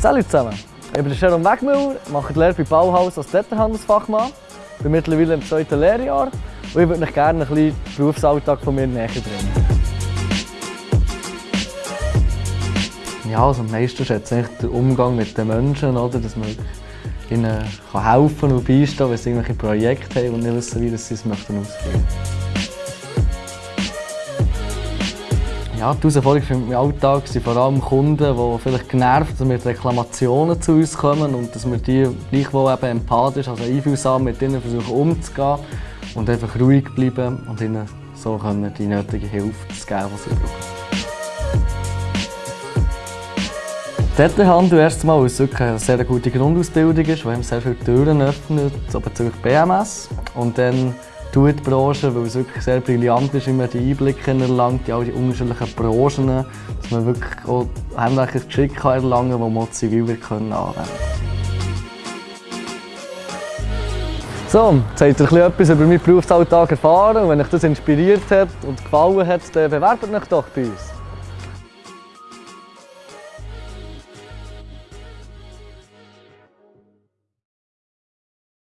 Salut zusammen! Ich bin Jerome Wegmüller, mache die Lehre bei Bauhaus als Detailhandelsfachmann. bin mittlerweile im zweiten Lehrjahr und ich würde euch gerne ein bisschen den Berufsalltag von mir näher bringen. Ja, also am meisten schätze ich den Umgang mit den Menschen, oder? dass man ihnen helfen und beistehen wenn sie irgendwelche Projekte haben und nicht wissen, wie sie es möchten Ja, die Herausforderungen im Alltag sind vor allem Kunden, die vielleicht genervt sind, mit Reklamationen zu uns kommen und dass wir die gleichwohl eben empathisch, also einfühlsam mit ihnen versuchen umzugehen und einfach ruhig bleiben und ihnen so können die nötige Hilfe zu geben, die sie brauchen. Detailhandel erst mal, weil es wirklich eine sehr gute Grundausbildung ist, einem sehr viele Türen öffnet, so bezüglich BMS. Und dann die Branche, weil es wirklich sehr brillant ist, wie man die Einblicke erlangt, in all die unterschiedlichen Branchen, dass man wirklich auch handwerkliches Geschick erlangen kann, das man zivil anwenden kann. So, jetzt habt ihr etwas über meinen Berufsalltag erfahren und wenn euch das inspiriert hat und gefallen hat, dann bewerbt euch doch bei uns.